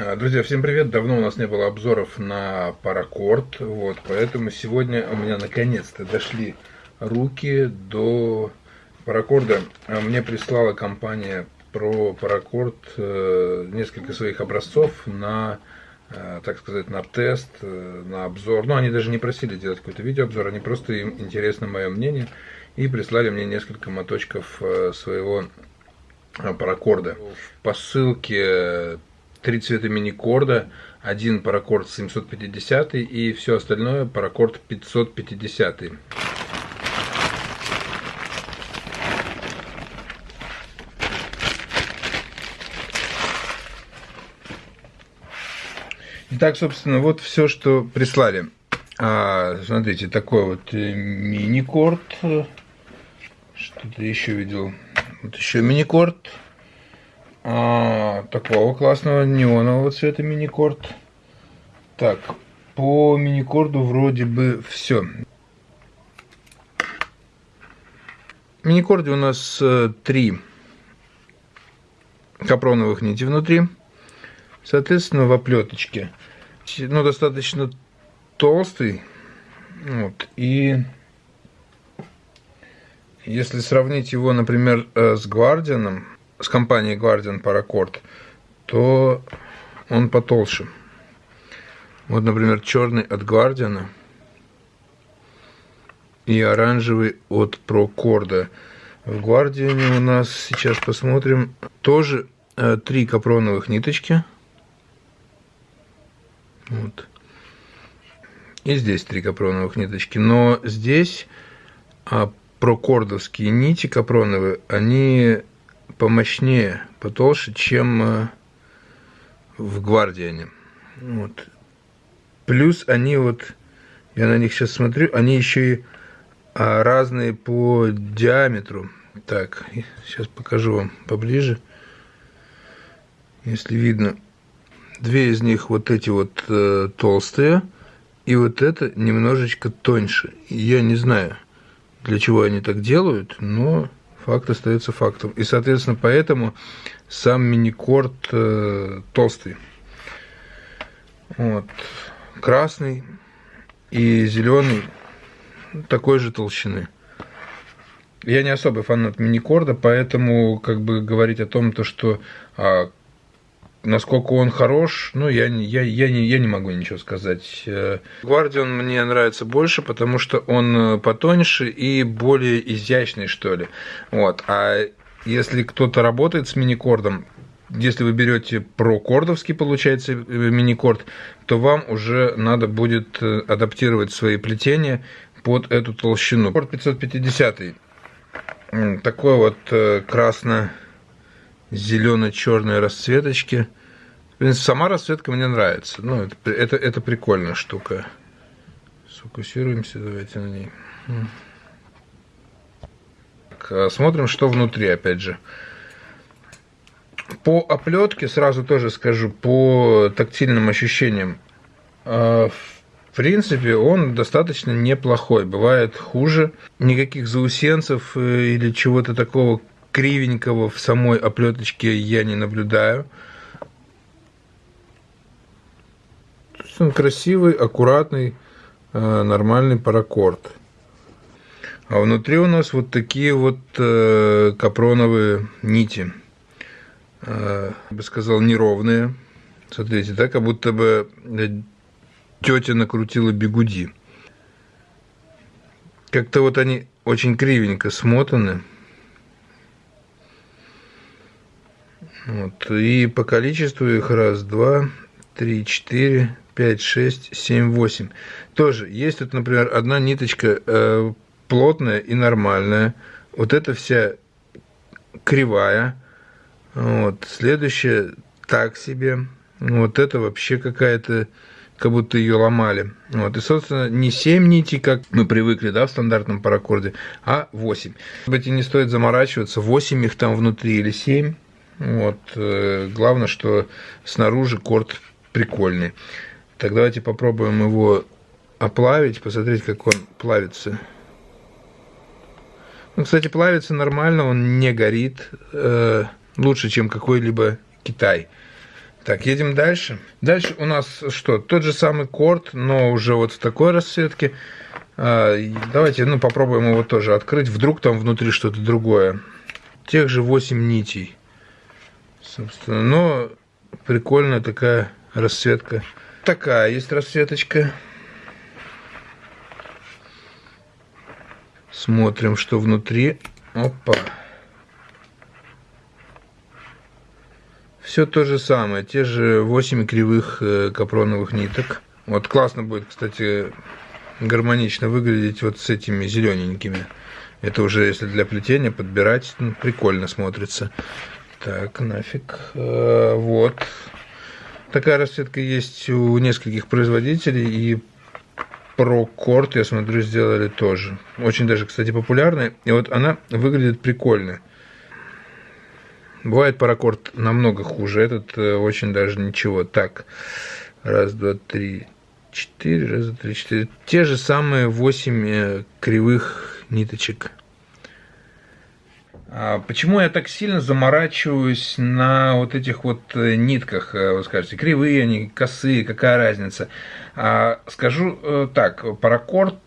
А, друзья, всем привет! Давно у нас не было обзоров на паракорд, вот, поэтому сегодня у меня наконец-то дошли руки до паракорда. А, мне прислала компания про паракорд э, несколько своих образцов на, э, так сказать, на тест, э, на обзор. Ну, они даже не просили делать какой-то видеообзор, они просто им интересно мое мнение и прислали мне несколько моточков своего паракорда. По ссылке три цвета мини-корда, один паракорд 750 и все остальное паракорд 550. Итак, собственно, вот все, что прислали. А, смотрите, такой вот э, мини-корд. Что-то еще видел. Вот еще мини-корд а, такого классного неонового цвета мини-корд. Так, по мини-корду вроде бы все. В мини-корде у нас э, три капроновых нити внутри. Соответственно, в оплеточке. Ну, достаточно толстый. Вот. И если сравнить его, например, э, с Гвардианом, с компанией Guardian Paracord, то он потолще. Вот, например, черный от Guardian и оранжевый от Procorda. В Guardian у нас, сейчас посмотрим, тоже э, три капроновых ниточки. Вот. И здесь три капроновых ниточки. Но здесь а, прокордовские нити капроновые, они помощнее, потолще, чем э, в Гвардиане. Вот. Плюс они вот, я на них сейчас смотрю, они еще и а, разные по диаметру. Так, сейчас покажу вам поближе. Если видно, две из них вот эти вот э, толстые, и вот это немножечко тоньше. Я не знаю, для чего они так делают, но факт остается фактом. И, соответственно, поэтому сам мини-корд э, толстый. Вот. Красный и зеленый такой же толщины. Я не особый фанат мини-корда, поэтому как бы говорить о том, то, что а, Насколько он хорош, ну, я, я, я, не, я не могу ничего сказать. Гвардион мне нравится больше, потому что он э, потоньше и более изящный, что ли. Вот. А если кто-то работает с мини-кордом, если вы берете прокордовский, получается, э, мини-корд, то вам уже надо будет э, адаптировать свои плетения под эту толщину. Корд 550 такой вот красно зелено-черной расцветочки. В принципе, сама расцветка мне нравится. Ну, это, это, это прикольная штука. Сфокусируемся, давайте на ней. Так, смотрим, что внутри, опять же. По оплетке сразу тоже скажу, по тактильным ощущениям. А, в принципе, он достаточно неплохой. Бывает хуже. Никаких заусенцев э, или чего-то такого кривенького в самой оплеточке я не наблюдаю. Он красивый, аккуратный, э, нормальный паракорд. А внутри у нас вот такие вот э, капроновые нити. Э, я бы сказал, неровные. Смотрите, да, как будто бы тетя накрутила бегуди. Как-то вот они очень кривенько смотаны. Вот. И по количеству их раз, два, три, четыре, пять, шесть, семь, восемь. Тоже есть тут, например, одна ниточка э, плотная и нормальная. Вот эта вся кривая. Вот. Следующая так себе. Вот это вообще какая-то, как будто ее ломали. Вот. И, собственно, не 7 нитей, как мы привыкли, да, в стандартном паракорде, а 8. Может быть, и не стоит заморачиваться, 8 их там внутри или 7. Вот. Э, главное, что снаружи корт прикольный. Так давайте попробуем его оплавить, посмотреть, как он плавится. Ну, кстати, плавится нормально, он не горит. Э, лучше, чем какой-либо Китай. Так, едем дальше. Дальше у нас что? Тот же самый корд, но уже вот в такой расцветке. А, давайте ну, попробуем его тоже открыть. Вдруг там внутри что-то другое. Тех же 8 нитей. Собственно, но прикольная такая расцветка. Такая есть расцветочка. Смотрим, что внутри. Опа. Все то же самое, те же 8 кривых э, капроновых ниток. Вот классно будет, кстати, гармонично выглядеть вот с этими зелененькими. Это уже если для плетения подбирать, ну, прикольно смотрится. Так, нафиг. Э, вот. Такая расцветка есть у нескольких производителей, и ProCord, я смотрю, сделали тоже. Очень даже, кстати, популярная. И вот она выглядит прикольно. Бывает паракорд намного хуже, этот э, очень даже ничего. Так, раз, два, три, четыре, раз, два, три, четыре. Те же самые восемь э, кривых ниточек. А почему я так сильно заморачиваюсь на вот этих вот э, нитках? Вы скажете, кривые они, косые, какая разница? А, скажу так, паракорд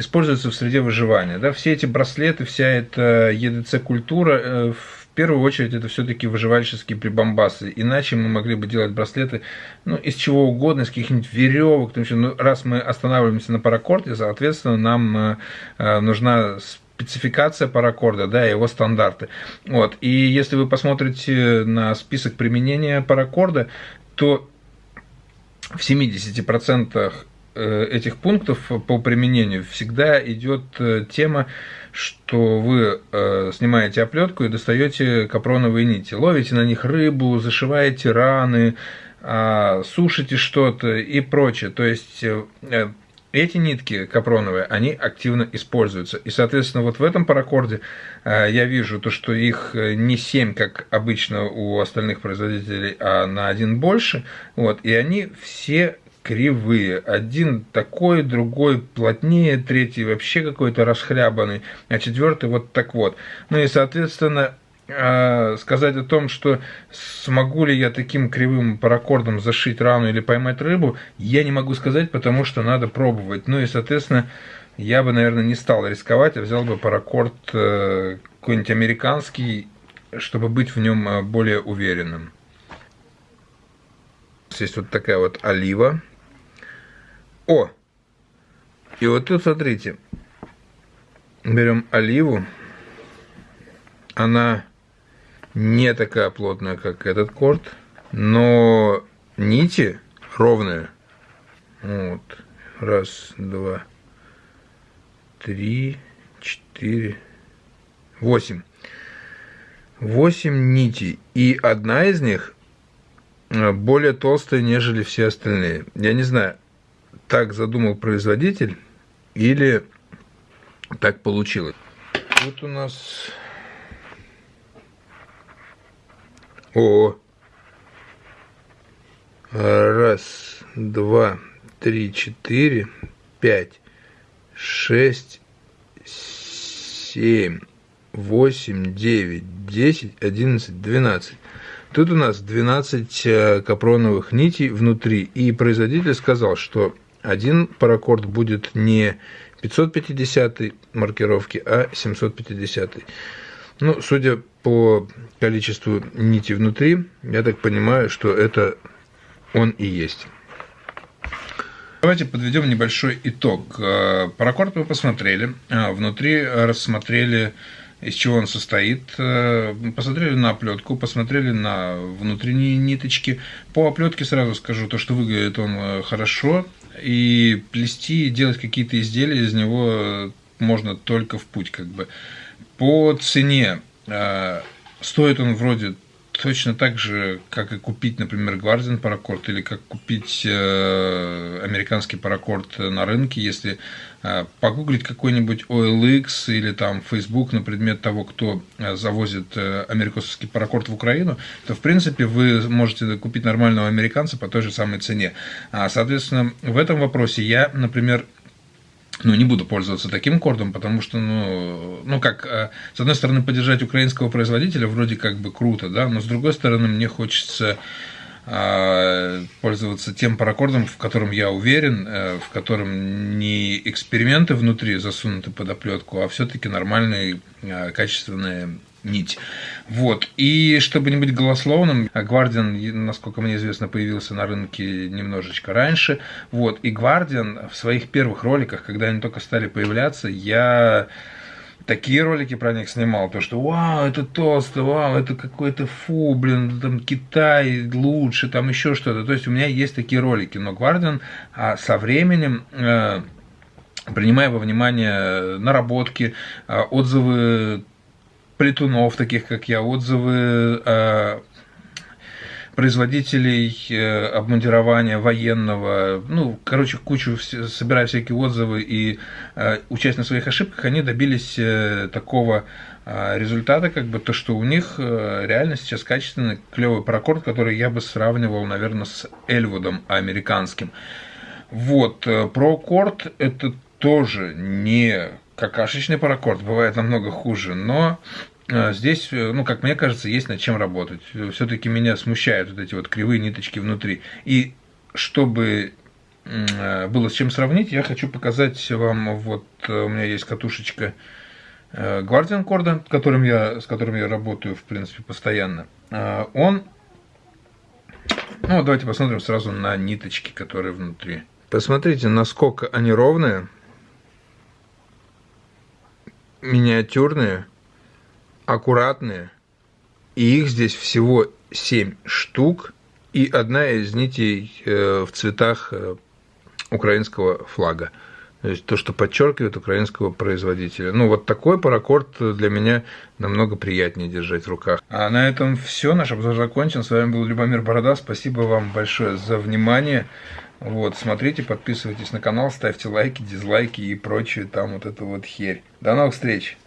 используется в среде выживания. Да? Все эти браслеты, вся эта EDC-культура, э, в первую очередь, это все-таки выживальческие прибамбасы. Иначе мы могли бы делать браслеты ну, из чего угодно, из каких-нибудь веревок. Ну, раз мы останавливаемся на паракорде, соответственно, нам э, э, нужна спецификация паракорда, да, его стандарты. Вот. И если вы посмотрите на список применения паракорда, то в 70% Э, этих пунктов по применению всегда идет э, тема, что вы э, снимаете оплетку и достаете капроновые нити, ловите на них рыбу, зашиваете раны, а, сушите что-то и прочее. То есть эти нитки капроновые, они активно используются. И, соответственно, вот в этом паракорде я вижу то, что их не 7, как обычно у остальных производителей, а на один больше. Вот, и они все кривые. Один такой, другой плотнее, третий вообще какой-то расхлябанный, а четвертый вот так вот. Ну и, соответственно, сказать о том, что смогу ли я таким кривым паракордом зашить рану или поймать рыбу, я не могу сказать, потому что надо пробовать. Ну и, соответственно, я бы, наверное, не стал рисковать, а взял бы паракорд э, какой-нибудь американский, чтобы быть в нем э, более уверенным. Есть вот такая вот олива о! И вот тут, смотрите, берем оливу. Она не такая плотная, как этот корт, но нити ровные. Вот. Раз, два, три, четыре, восемь. Восемь нитей. И одна из них э, более толстая, нежели все остальные. Я не знаю, так задумал производитель или так получилось. Вот у нас... О, раз, два, три, четыре, пять, шесть, семь, восемь, девять, десять, одиннадцать, двенадцать. Тут у нас 12 э, капроновых нитей внутри, и производитель сказал, что один паракорд будет не 550 маркировки, а 750. Ну, судя по количеству нити внутри, я так понимаю, что это он и есть. Давайте подведем небольшой итог. Э, паракорд мы посмотрели, а внутри рассмотрели из чего он состоит. Э, посмотрели на оплетку, посмотрели на внутренние ниточки. По оплетке сразу скажу, то, что выглядит он э, хорошо, и плести, делать какие-то изделия из него можно только в путь, как бы. По цене э, стоит он вроде точно так же, как и купить, например, Гвардиан паракорд или как купить э, американский паракорд на рынке, если э, погуглить какой-нибудь OLX или там Facebook на предмет того, кто э, завозит э, американский паракорд в Украину, то, в принципе, вы можете купить нормального американца по той же самой цене. А, соответственно, в этом вопросе я, например, ну, не буду пользоваться таким кордом, потому что, ну, ну как, э, с одной стороны, поддержать украинского производителя вроде как бы круто, да, но с другой стороны, мне хочется э, пользоваться тем паракордом, в котором я уверен, э, в котором не эксперименты внутри засунуты под оплетку, а все-таки нормальные, качественные нить. Вот. И чтобы не быть голословным, Guardian, насколько мне известно, появился на рынке немножечко раньше. Вот. И Guardian в своих первых роликах, когда они только стали появляться, я такие ролики про них снимал, то что вау, это толсто, вау, это какой-то фу, блин, там Китай лучше, там еще что-то. То есть у меня есть такие ролики, но Guardian а со временем э, принимая во внимание наработки, э, отзывы плетунов, таких как я, отзывы э, производителей э, обмундирования военного, ну, короче, кучу, собирая всякие отзывы и э, участь на своих ошибках, они добились такого результата, как бы то, что у них реально сейчас качественный клевый паракорд, который я бы сравнивал, наверное, с Эльвудом американским. Вот, про корд это тоже не какашечный паракорд, бывает намного хуже, но э, здесь, э, ну, как мне кажется, есть над чем работать. Все-таки меня смущают вот эти вот кривые ниточки внутри. И чтобы э, было с чем сравнить, я хочу показать вам, вот у меня есть катушечка Guardian корда, которым я, с которым я работаю, в принципе, постоянно. Он, ну, давайте посмотрим сразу на ниточки, которые внутри. Посмотрите, насколько они ровные миниатюрные, аккуратные, и их здесь всего 7 штук, и одна из нитей э, в цветах э, украинского флага. То есть то, что подчеркивает украинского производителя. Ну, вот такой паракорд для меня намного приятнее держать в руках. А на этом все. Наш обзор закончен. С вами был Любомир Борода. Спасибо вам большое за внимание. Вот, смотрите, подписывайтесь на канал, ставьте лайки, дизлайки и прочую там вот эту вот херь. До новых встреч!